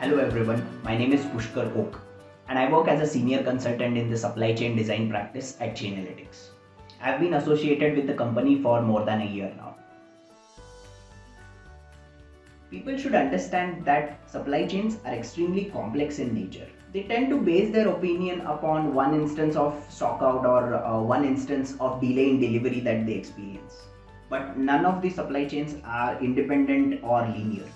Hello everyone, my name is Pushkar Oak and I work as a senior consultant in the supply chain design practice at Chainalytics. I've been associated with the company for more than a year now. People should understand that supply chains are extremely complex in nature. They tend to base their opinion upon one instance of stockout or uh, one instance of delay in delivery that they experience. But none of the supply chains are independent or linear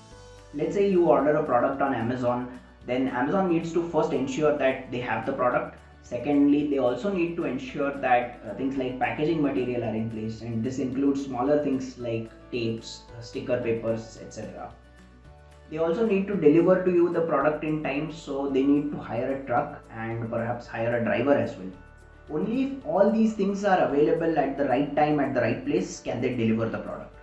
let's say you order a product on amazon then amazon needs to first ensure that they have the product. Secondly they also need to ensure that uh, things like packaging material are in place and this includes smaller things like tapes uh, sticker papers etc they also need to deliver to you the product in time so they need to hire a truck and perhaps hire a driver as well. Only if all these things are available at the right time at the right place can they deliver the product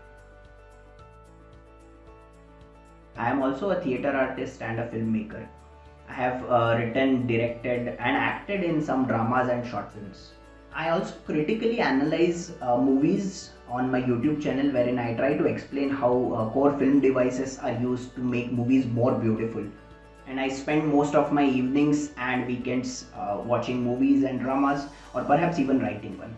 I am also a theater artist and a filmmaker. I have uh, written, directed, and acted in some dramas and short films. I also critically analyze uh, movies on my YouTube channel wherein I try to explain how uh, core film devices are used to make movies more beautiful. And I spend most of my evenings and weekends uh, watching movies and dramas or perhaps even writing one.